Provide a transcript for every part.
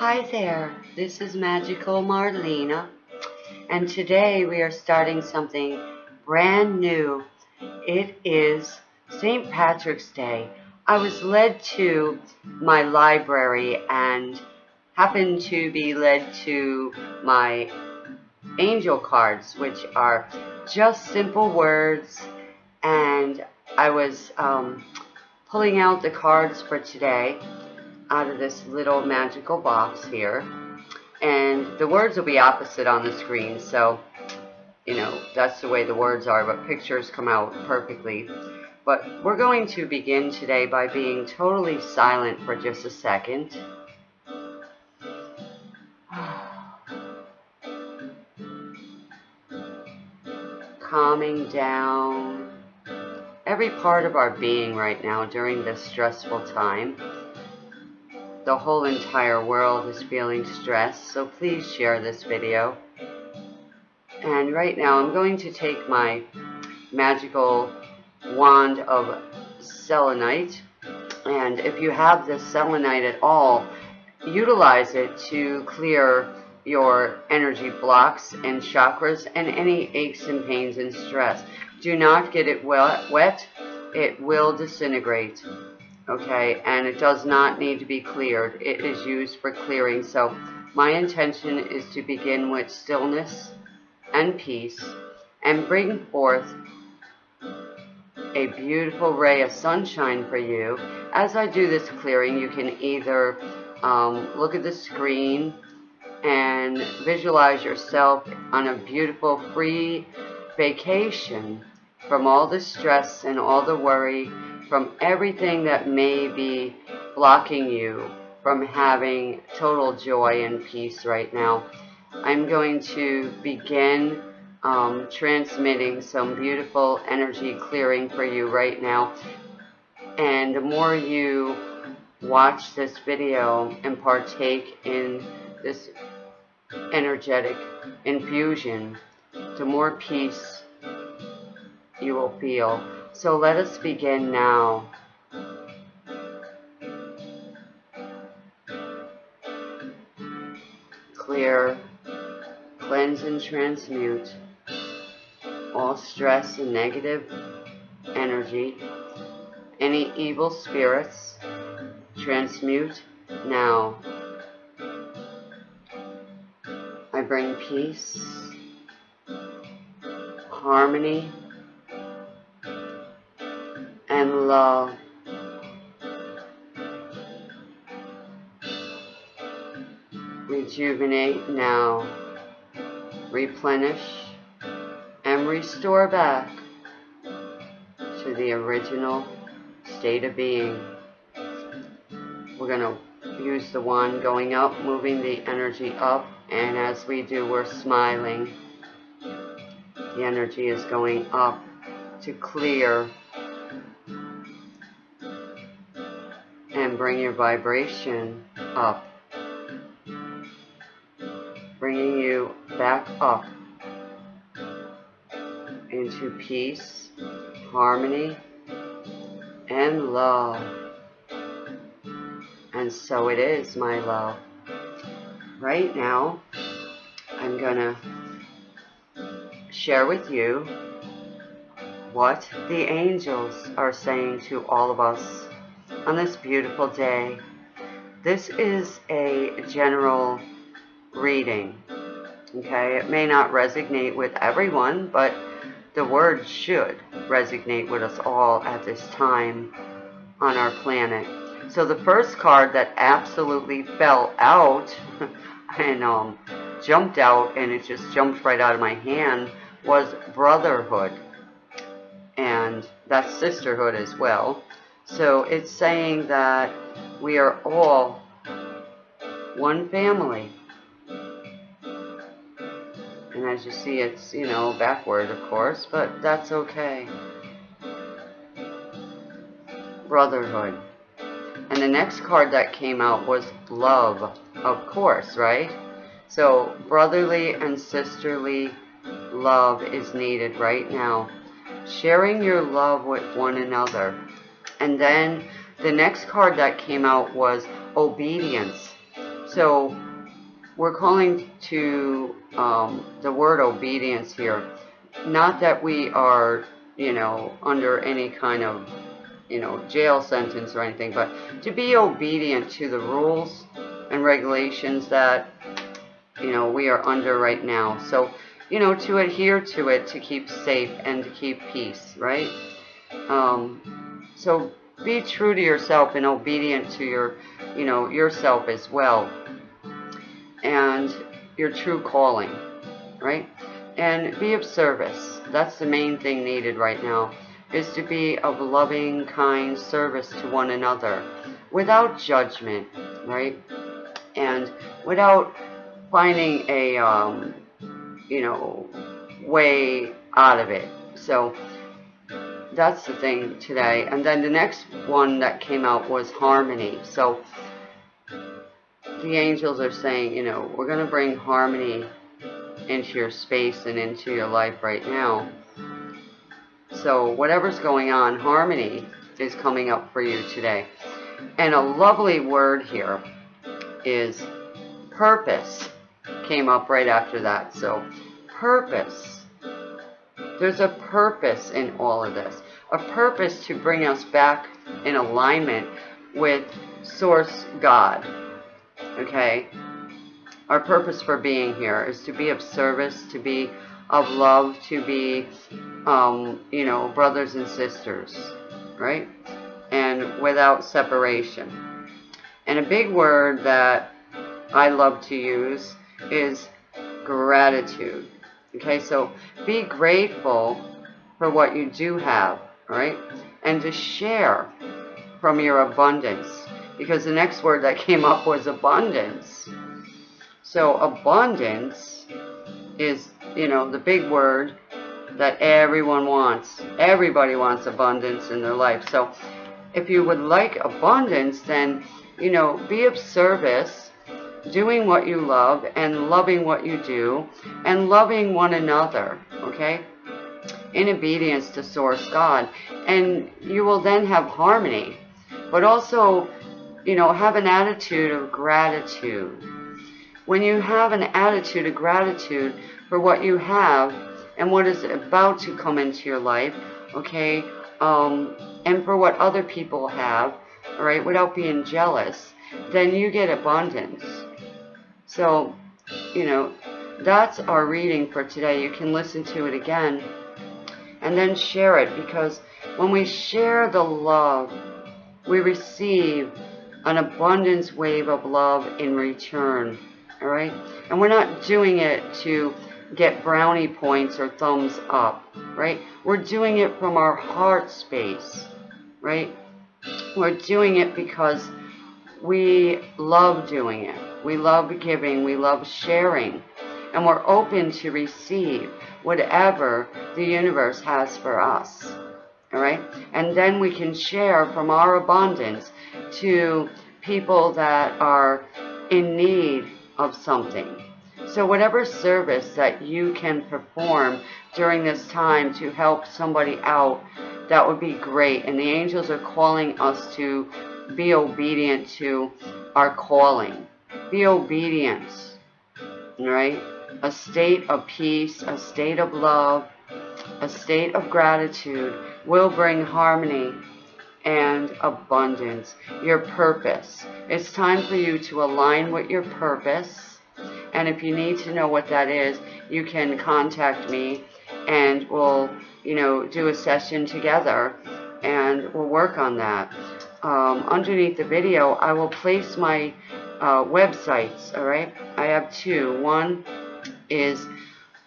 Hi there, this is Magical Marlena, and today we are starting something brand new. It is St. Patrick's Day. I was led to my library and happened to be led to my angel cards, which are just simple words, and I was um, pulling out the cards for today out of this little magical box here. And the words will be opposite on the screen, so, you know, that's the way the words are, but pictures come out perfectly. But we're going to begin today by being totally silent for just a second. Calming down every part of our being right now during this stressful time the whole entire world is feeling stressed, so please share this video. And right now I'm going to take my magical wand of selenite, and if you have this selenite at all, utilize it to clear your energy blocks and chakras and any aches and pains and stress. Do not get it wet, wet. it will disintegrate okay, and it does not need to be cleared. It is used for clearing. So my intention is to begin with stillness and peace and bring forth a beautiful ray of sunshine for you. As I do this clearing, you can either um, look at the screen and visualize yourself on a beautiful free vacation from all the stress and all the worry from everything that may be blocking you from having total joy and peace right now. I'm going to begin um, transmitting some beautiful energy clearing for you right now. And the more you watch this video and partake in this energetic infusion, the more peace you will feel. So let us begin now. Clear, cleanse and transmute all stress and negative energy, any evil spirits, transmute now. I bring peace, harmony, love. Rejuvenate now. Replenish and restore back to the original state of being. We're going to use the wand going up, moving the energy up, and as we do, we're smiling. The energy is going up to clear bring your vibration up, bringing you back up into peace, harmony, and love. And so it is, my love. Right now, I'm going to share with you what the angels are saying to all of us on this beautiful day. This is a general reading. Okay, it may not resonate with everyone, but the word should resonate with us all at this time on our planet. So the first card that absolutely fell out and um, jumped out and it just jumped right out of my hand was Brotherhood. And that's Sisterhood as well. So it's saying that we are all one family. And as you see, it's, you know, backward, of course, but that's okay. Brotherhood. And the next card that came out was love, of course, right? So brotherly and sisterly love is needed right now. Sharing your love with one another. And then the next card that came out was obedience. So we're calling to um, the word obedience here. Not that we are, you know, under any kind of, you know, jail sentence or anything, but to be obedient to the rules and regulations that, you know, we are under right now. So, you know, to adhere to it to keep safe and to keep peace, right? Um, so be true to yourself and obedient to your, you know, yourself as well. And your true calling, right? And be of service. That's the main thing needed right now, is to be of loving, kind service to one another without judgment, right? And without finding a, um, you know, way out of it. So, that's the thing today. And then the next one that came out was harmony. So the angels are saying, you know, we're going to bring harmony into your space and into your life right now. So whatever's going on, harmony is coming up for you today. And a lovely word here is purpose came up right after that. So purpose there's a purpose in all of this, a purpose to bring us back in alignment with Source God. Okay? Our purpose for being here is to be of service, to be of love, to be, um, you know, brothers and sisters, right? And without separation. And a big word that I love to use is gratitude. Okay, so be grateful for what you do have, right? And to share from your abundance. Because the next word that came up was abundance. So abundance is, you know, the big word that everyone wants. Everybody wants abundance in their life. So if you would like abundance, then, you know, be of service doing what you love and loving what you do and loving one another, okay? In obedience to Source God. And you will then have harmony. But also, you know, have an attitude of gratitude. When you have an attitude of gratitude for what you have and what is about to come into your life, okay, um, and for what other people have, all right, without being jealous, then you get abundance. So, you know, that's our reading for today. You can listen to it again and then share it because when we share the love, we receive an abundance wave of love in return. All right? And we're not doing it to get brownie points or thumbs up, right? We're doing it from our heart space, right? We're doing it because we love doing it. We love giving. We love sharing. And we're open to receive whatever the universe has for us. All right? And then we can share from our abundance to people that are in need of something. So whatever service that you can perform during this time to help somebody out, that would be great. And the angels are calling us to be obedient to our calling. Be obedient, right? A state of peace, a state of love, a state of gratitude will bring harmony and abundance. Your purpose. It's time for you to align with your purpose. And if you need to know what that is, you can contact me and we'll, you know, do a session together and we'll work on that um, underneath the video, I will place my uh, websites, alright? I have two. One is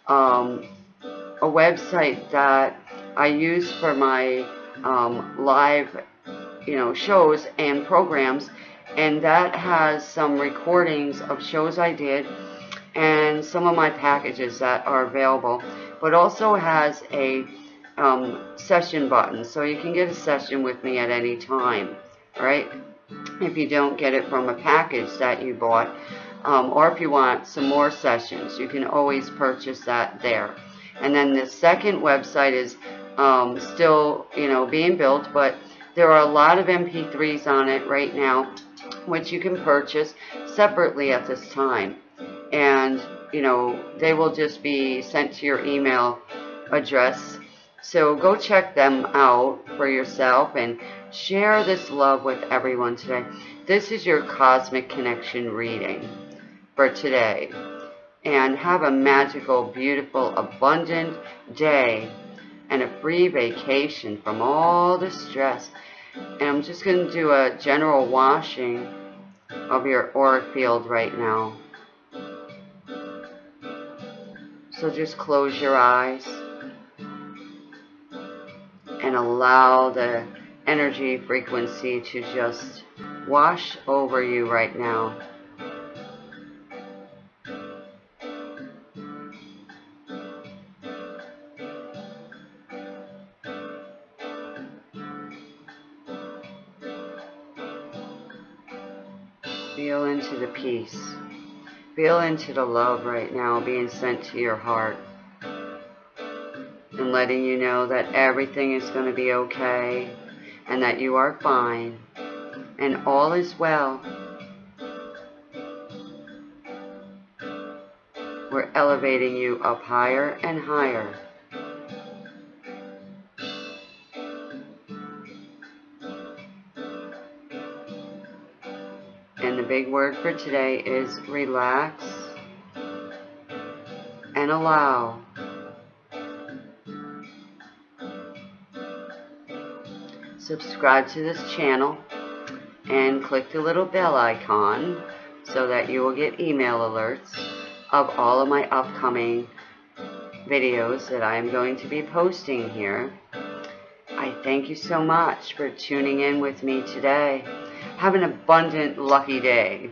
um, a website that I use for my um, live, you know, shows and programs, and that has some recordings of shows I did and some of my packages that are available, but also has a um, session button, so you can get a session with me at any time right? If you don't get it from a package that you bought, um, or if you want some more sessions, you can always purchase that there. And then the second website is um, still, you know, being built, but there are a lot of MP3s on it right now, which you can purchase. separately at this time. And, you know, they will just be sent to your email address. So go check them out for yourself and share this love with everyone today. This is your cosmic connection reading for today. And have a magical, beautiful, abundant day and a free vacation from all the stress. And I'm just going to do a general washing of your auric field right now. So just close your eyes and allow the energy frequency to just wash over you right now. Feel into the peace. Feel into the love right now being sent to your heart. And letting you know that everything is going to be okay and that you are fine and all is well. We're elevating you up higher and higher. And the big word for today is relax and allow. Subscribe to this channel and click the little bell icon so that you will get email alerts of all of my upcoming videos that I am going to be posting here. I thank you so much for tuning in with me today. Have an abundant, lucky day.